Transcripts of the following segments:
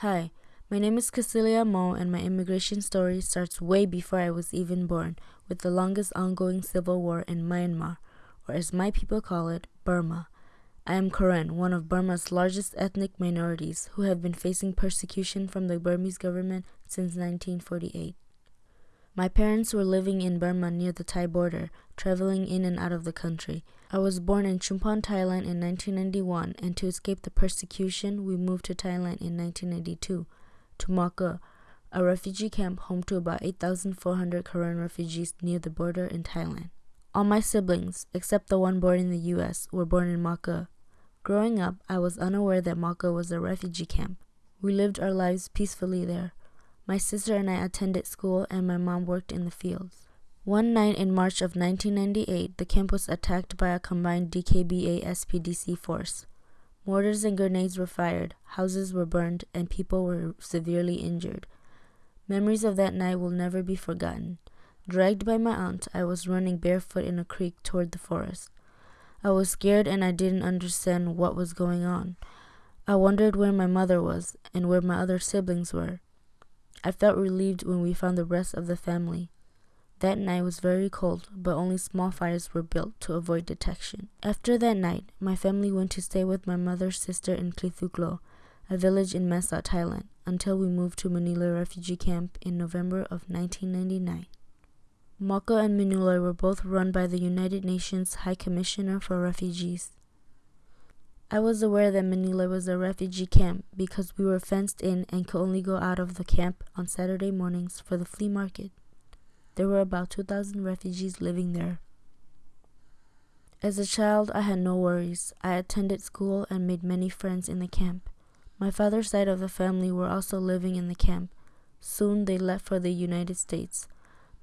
Hi, my name is Cecilia Mo, and my immigration story starts way before I was even born, with the longest ongoing civil war in Myanmar, or as my people call it, Burma. I am Karen, one of Burma's largest ethnic minorities who have been facing persecution from the Burmese government since 1948. My parents were living in Burma near the Thai border, traveling in and out of the country. I was born in Chumphon, Thailand in 1991, and to escape the persecution, we moved to Thailand in 1992, to Mawker, a refugee camp home to about 8,400 Karen refugees near the border in Thailand. All my siblings, except the one born in the US, were born in Mawker. Growing up, I was unaware that Mawker was a refugee camp. We lived our lives peacefully there. My sister and I attended school, and my mom worked in the fields. One night in March of 1998, the camp was attacked by a combined DKBA SPDC force. Mortars and grenades were fired, houses were burned, and people were severely injured. Memories of that night will never be forgotten. Dragged by my aunt, I was running barefoot in a creek toward the forest. I was scared and I didn't understand what was going on. I wondered where my mother was and where my other siblings were. I felt relieved when we found the rest of the family. That night was very cold, but only small fires were built to avoid detection. After that night, my family went to stay with my mother's sister in Klithuglo, a village in Mesa, Thailand, until we moved to Manila refugee camp in November of 1999. Mawker and Manila were both run by the United Nations High Commissioner for Refugees. I was aware that Manila was a refugee camp because we were fenced in and could only go out of the camp on Saturday mornings for the flea market. There were about 2,000 refugees living there. As a child, I had no worries. I attended school and made many friends in the camp. My father's side of the family were also living in the camp. Soon they left for the United States.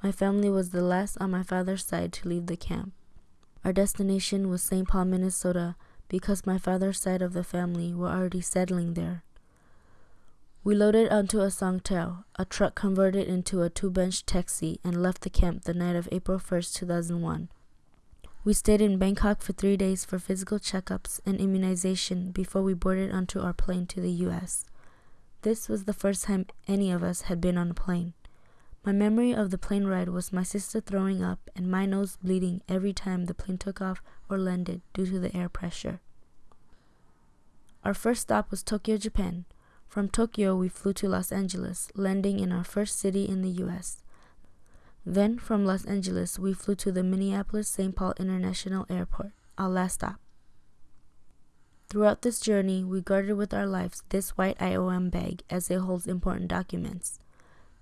My family was the last on my father's side to leave the camp. Our destination was St. Paul, Minnesota, because my father's side of the family were already settling there. We loaded onto a Songthaew, a truck converted into a two-bench taxi, and left the camp the night of April 1st, 2001. We stayed in Bangkok for three days for physical checkups and immunization before we boarded onto our plane to the U.S. This was the first time any of us had been on a plane. My memory of the plane ride was my sister throwing up and my nose bleeding every time the plane took off or landed due to the air pressure. Our first stop was Tokyo, Japan. From Tokyo, we flew to Los Angeles, landing in our first city in the US. Then, from Los Angeles, we flew to the Minneapolis St. Paul International Airport, our last stop. Throughout this journey, we guarded with our lives this white IOM bag as it holds important documents.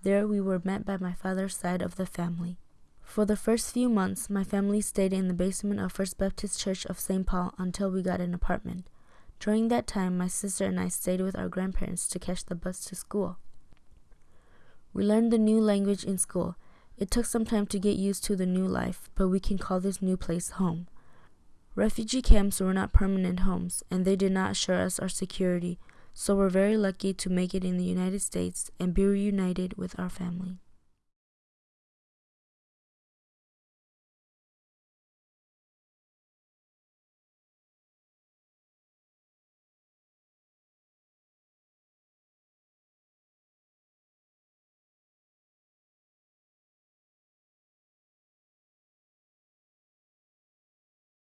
There we were met by my father's side of the family. For the first few months, my family stayed in the basement of First Baptist Church of St. Paul until we got an apartment. During that time, my sister and I stayed with our grandparents to catch the bus to school. We learned the new language in school. It took some time to get used to the new life, but we can call this new place home. Refugee camps were not permanent homes, and they did not assure us our security, so we're very lucky to make it in the United States and be reunited with our family.